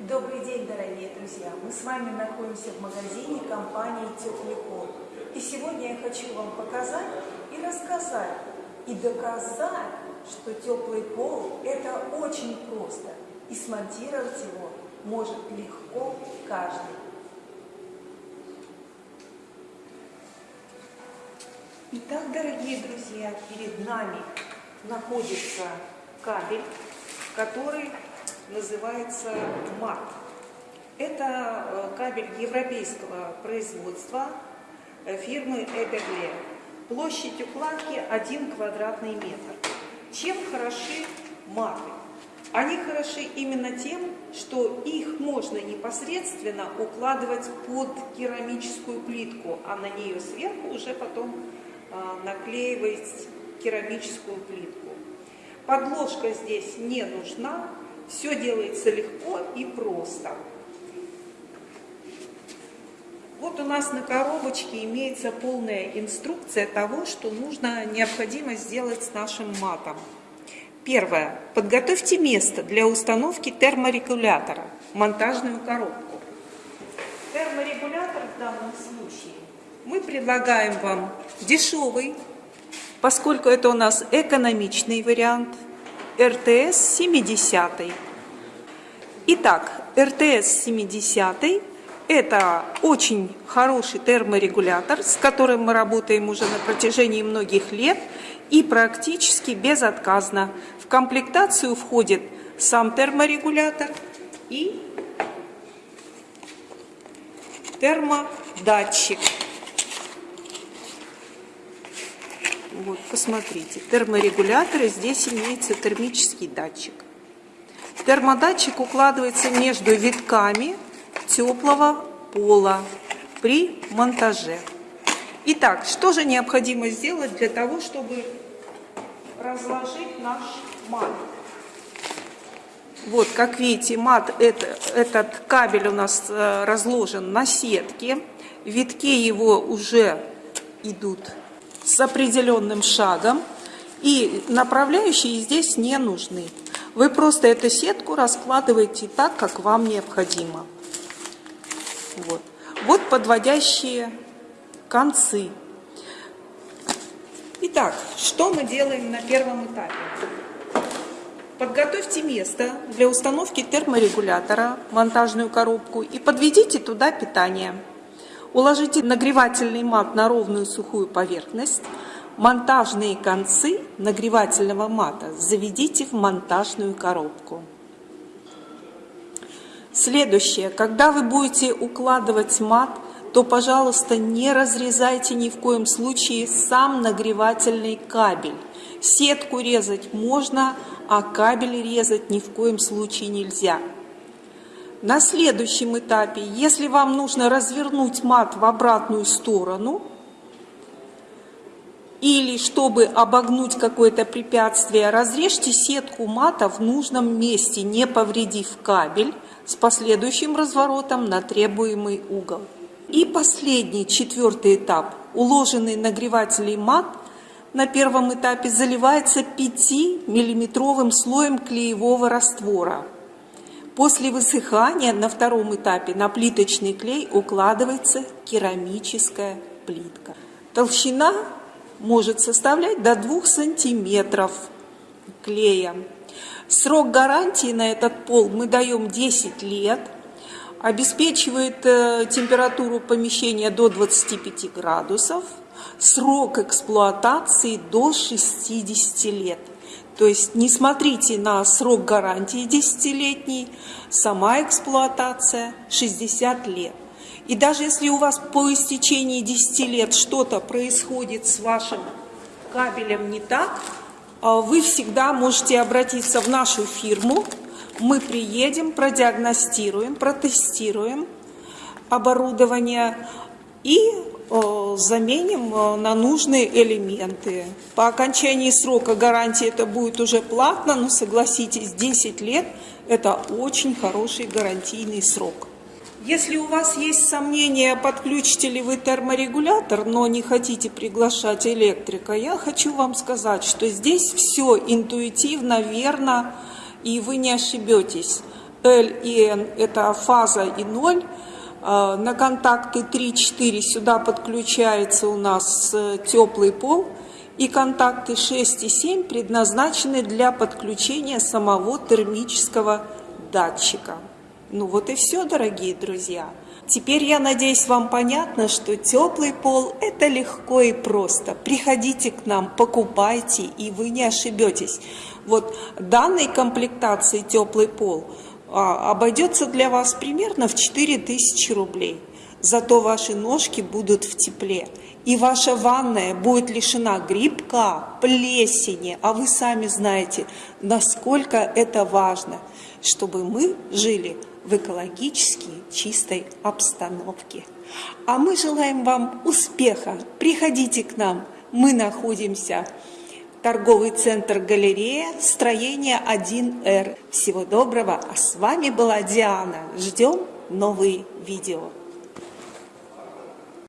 Добрый день, дорогие друзья! Мы с вами находимся в магазине компании «Теплый пол». И сегодня я хочу вам показать и рассказать, и доказать, что теплый пол – это очень просто. И смонтировать его может легко каждый. Итак, дорогие друзья, перед нами находится кабель, который называется МАТ. Это э, кабель европейского производства э, фирмы Эберле. Площадь укладки 1 квадратный метр. Чем хороши маты? Они хороши именно тем, что их можно непосредственно укладывать под керамическую плитку, а на нее сверху уже потом а, наклеивать керамическую плитку. Подложка здесь не нужна, все делается легко и просто. Вот у нас на коробочке имеется полная инструкция того, что нужно, необходимо сделать с нашим матом. Первое. Подготовьте место для установки терморегулятора, монтажную коробку. Терморегулятор в данном случае мы предлагаем вам дешевый, поскольку это у нас экономичный вариант – РТС 70. Итак, РТС 70 это очень хороший терморегулятор, с которым мы работаем уже на протяжении многих лет и практически безотказно. В комплектацию входит сам терморегулятор и термодатчик. Вот, посмотрите, терморегуляторы, здесь имеется термический датчик. Термодатчик укладывается между витками теплого пола при монтаже. Итак, что же необходимо сделать для того, чтобы разложить наш мат? Вот, как видите, мат, это, этот кабель у нас э, разложен на сетке. Витки его уже идут с определенным шагом, и направляющие здесь не нужны. Вы просто эту сетку раскладываете так, как вам необходимо. Вот, вот подводящие концы. Итак, что мы делаем на первом этапе? Подготовьте место для установки терморегулятора, монтажную коробку и подведите туда питание. Уложите нагревательный мат на ровную сухую поверхность. Монтажные концы нагревательного мата заведите в монтажную коробку. Следующее. Когда вы будете укладывать мат, то, пожалуйста, не разрезайте ни в коем случае сам нагревательный кабель. Сетку резать можно, а кабель резать ни в коем случае нельзя. На следующем этапе, если вам нужно развернуть мат в обратную сторону, или чтобы обогнуть какое-то препятствие, разрежьте сетку мата в нужном месте, не повредив кабель, с последующим разворотом на требуемый угол. И последний, четвертый этап. Уложенный нагревательный мат на первом этапе заливается 5-миллиметровым слоем клеевого раствора – После высыхания на втором этапе на плиточный клей укладывается керамическая плитка. Толщина может составлять до 2 сантиметров клея. Срок гарантии на этот пол мы даем 10 лет. Обеспечивает э, температуру помещения до 25 градусов. Срок эксплуатации до 60 лет. То есть не смотрите на срок гарантии 10-летний, сама эксплуатация 60 лет. И даже если у вас по истечении 10 лет что-то происходит с вашим кабелем не так, а вы всегда можете обратиться в нашу фирму. Мы приедем, продиагностируем, протестируем оборудование и заменим на нужные элементы. По окончании срока гарантии это будет уже платно, но согласитесь, 10 лет – это очень хороший гарантийный срок. Если у вас есть сомнения, подключите ли вы терморегулятор, но не хотите приглашать электрика, я хочу вам сказать, что здесь все интуитивно, верно, и вы не ошибетесь. L и N – это фаза и ноль. А, на контакты 3-4 сюда подключается у нас э, теплый пол. И контакты 6 и 7 предназначены для подключения самого термического датчика. Ну вот и все, дорогие друзья. Теперь, я надеюсь, вам понятно, что теплый пол – это легко и просто. Приходите к нам, покупайте, и вы не ошибетесь. Вот данной комплектации теплый пол обойдется для вас примерно в 4000 рублей. Зато ваши ножки будут в тепле. И ваша ванная будет лишена грибка, плесени. А вы сами знаете, насколько это важно, чтобы мы жили в экологически чистой обстановке. А мы желаем вам успеха. Приходите к нам. Мы находимся торговый центр галерея, строение 1Р. Всего доброго. А с вами была Диана. Ждем новые видео.